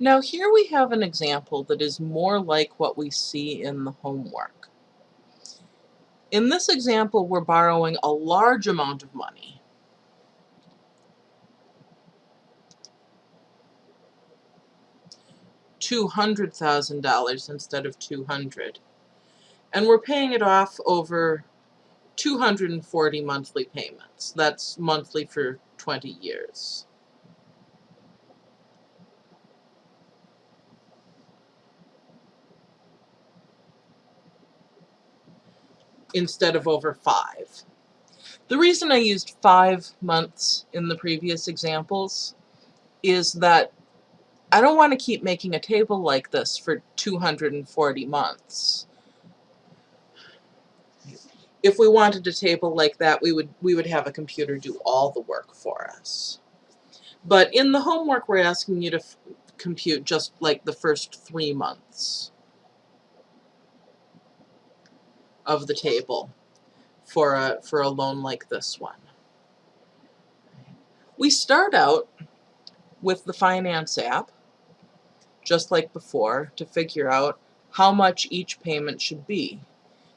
Now here we have an example that is more like what we see in the homework. In this example, we're borrowing a large amount of money. $200,000 instead of 200. And we're paying it off over 240 monthly payments. That's monthly for 20 years. Instead of over five. The reason I used five months in the previous examples is that I don't want to keep making a table like this for 240 months. If we wanted a table like that, we would, we would have a computer do all the work for us. But in the homework, we're asking you to compute just like the first three months. Of the table for a, for a loan like this one. We start out with the finance app, just like before, to figure out how much each payment should be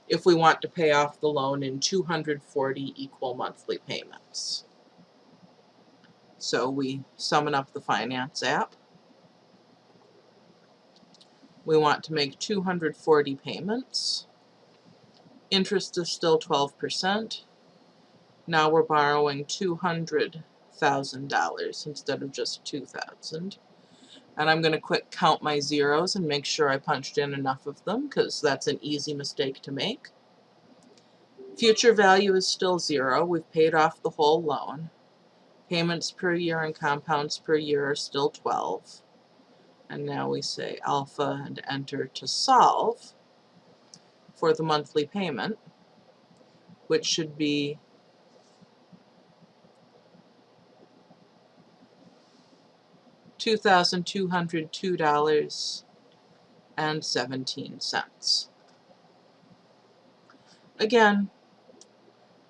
if we want to pay off the loan in 240 equal monthly payments. So we summon up the finance app. We want to make 240 payments. Interest is still 12%. Now we're borrowing $200,000 instead of just 2000 And I'm going to quick count my zeros and make sure I punched in enough of them because that's an easy mistake to make. Future value is still zero. We've paid off the whole loan. Payments per year and compounds per year are still 12. And now we say alpha and enter to solve for the monthly payment, which should be two thousand two hundred two dollars and seventeen cents. Again,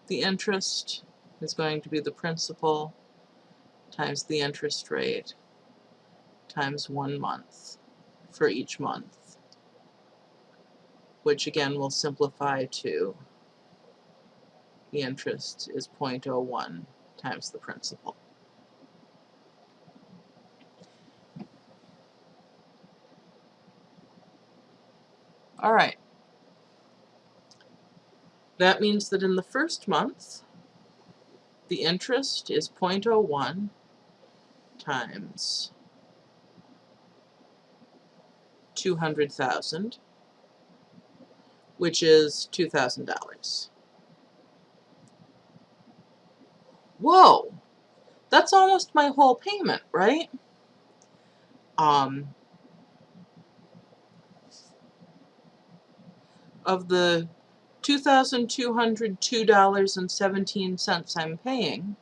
the interest is going to be the principal times the interest rate times one month for each month which again will simplify to the interest is 0.01 times the principal. All right. That means that in the first month, the interest is 0.01 times 200,000 which is $2,000. Whoa, that's almost my whole payment, right? Um, of the $2,202.17 I'm paying,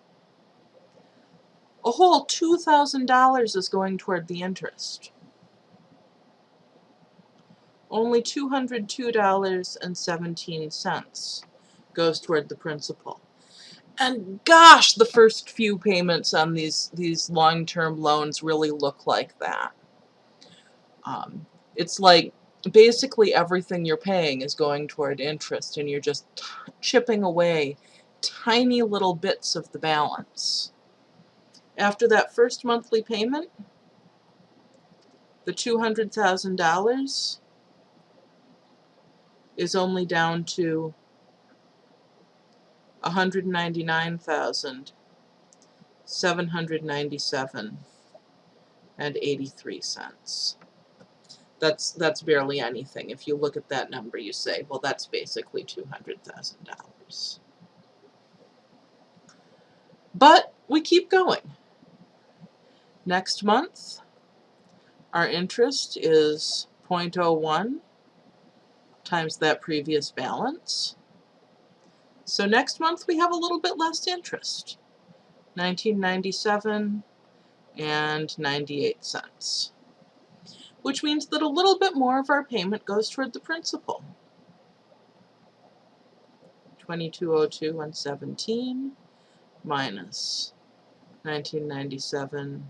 a whole $2,000 is going toward the interest only $202.17 goes toward the principal. And gosh, the first few payments on these, these long-term loans really look like that. Um, it's like basically everything you're paying is going toward interest and you're just chipping away tiny little bits of the balance. After that first monthly payment, the $200,000 is only down to 199,797 and 83 cents. That's that's barely anything. If you look at that number, you say, well, that's basically $200,000. But we keep going. Next month, our interest is 0.01 times that previous balance. So next month we have a little bit less interest. 1997 and 98 cents. Which means that a little bit more of our payment goes toward the principal. 2202 and 17 minus 1997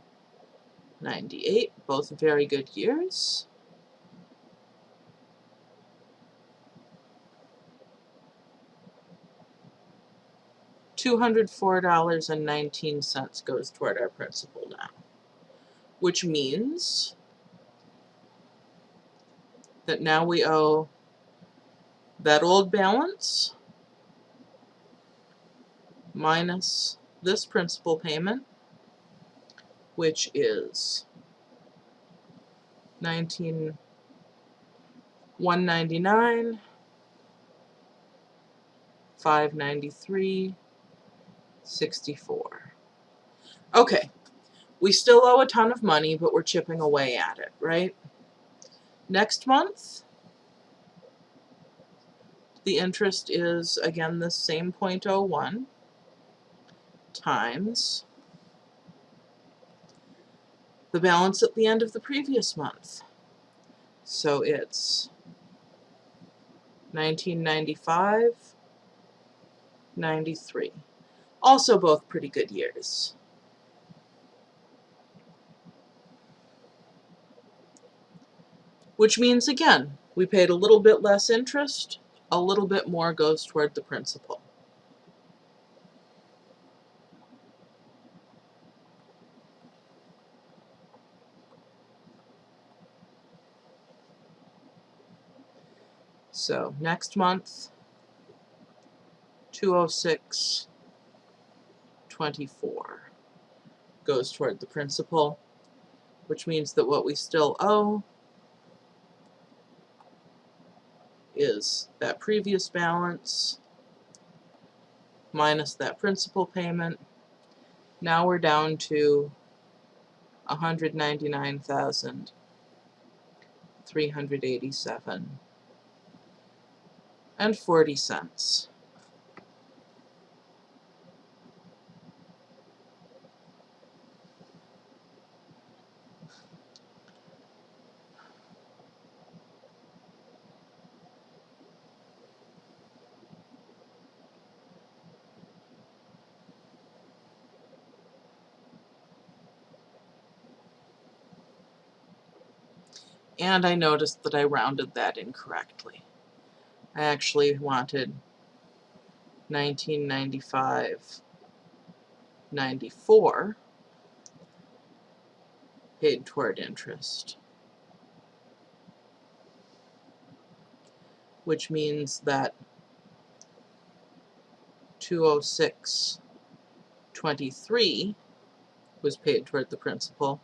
98, both very good years. $204.19 goes toward our principal now, which means that now we owe that old balance minus this principal payment, which is 19 199 593 64 okay we still owe a ton of money but we're chipping away at it right next month the interest is again the same 0.01 times the balance at the end of the previous month. So it's 1995, 93. Also both pretty good years. Which means, again, we paid a little bit less interest, a little bit more goes toward the principal. So next month, 206 24 goes toward the principal, which means that what we still owe is that previous balance minus that principal payment. Now we're down to 199,387 and 40 cents. And I noticed that I rounded that incorrectly. I actually wanted 1995 94 paid toward interest which means that 206 23 was paid toward the principal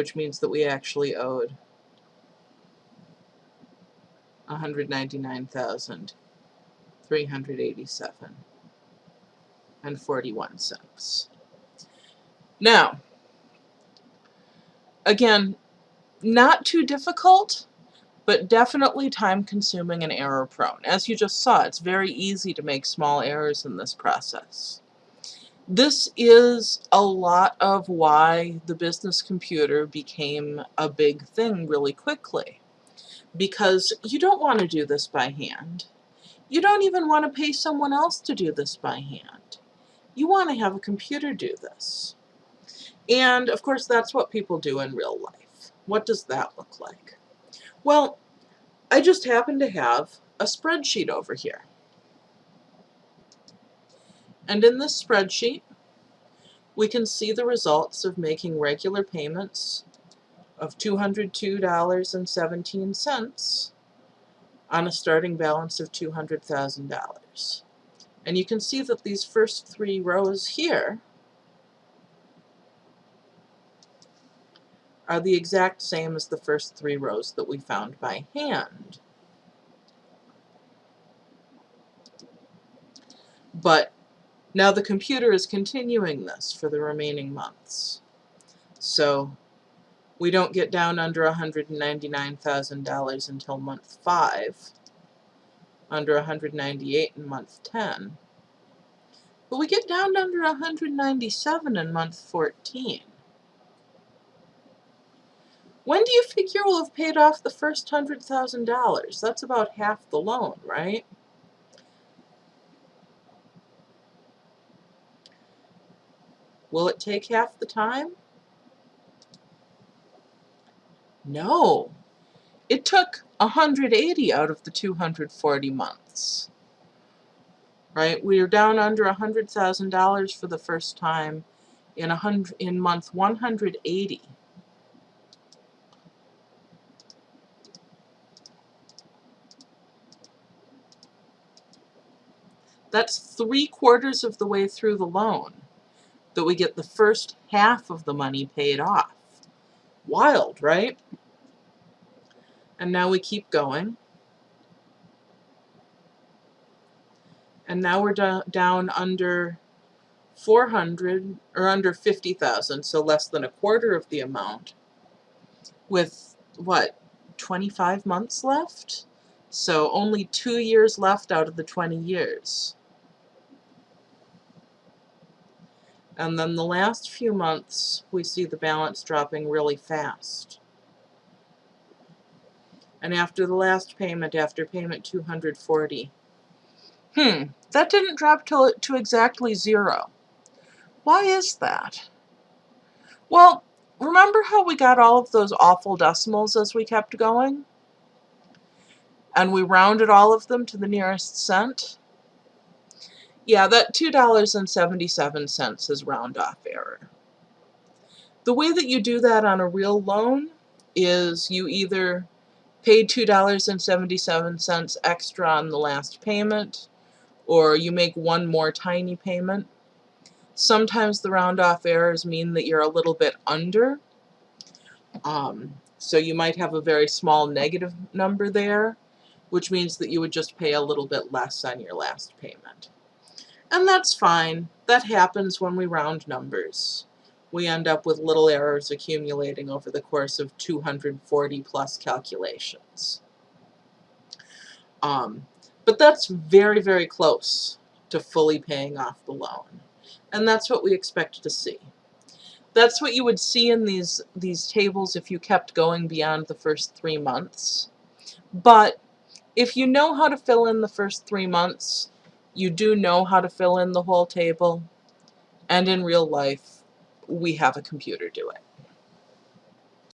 which means that we actually owed 199,387 and 41 cents. Now, again, not too difficult, but definitely time consuming and error prone. As you just saw, it's very easy to make small errors in this process. This is a lot of why the business computer became a big thing really quickly. Because you don't want to do this by hand. You don't even want to pay someone else to do this by hand. You want to have a computer do this. And of course that's what people do in real life. What does that look like? Well, I just happen to have a spreadsheet over here. And in this spreadsheet, we can see the results of making regular payments of $202.17 on a starting balance of $200,000. And you can see that these first three rows here are the exact same as the first three rows that we found by hand. But now the computer is continuing this for the remaining months. So we don't get down under $199,000 until month 5, under 198 in month 10, but we get down under 197 in month 14. When do you figure we'll have paid off the first $100,000? That's about half the loan, right? Will it take half the time? No. It took 180 out of the 240 months. Right? We are down under $100,000 for the first time in a hundred in month 180. That's three quarters of the way through the loan that we get the first half of the money paid off. Wild, right? And now we keep going. And now we're do down under 400 or under 50,000, so less than a quarter of the amount with what, 25 months left? So only two years left out of the 20 years. And then the last few months, we see the balance dropping really fast. And after the last payment, after payment 240, hmm, that didn't drop to, to exactly zero. Why is that? Well, remember how we got all of those awful decimals as we kept going? And we rounded all of them to the nearest cent? Yeah, that $2.77 is round off error. The way that you do that on a real loan is you either paid $2.77 extra on the last payment, or you make one more tiny payment. Sometimes the round off errors mean that you're a little bit under. Um, so you might have a very small negative number there, which means that you would just pay a little bit less on your last payment. And that's fine. That happens when we round numbers. We end up with little errors accumulating over the course of 240 plus calculations. Um, but that's very, very close to fully paying off the loan. And that's what we expect to see. That's what you would see in these, these tables if you kept going beyond the first three months. But if you know how to fill in the first three months, you do know how to fill in the whole table, and in real life, we have a computer do it.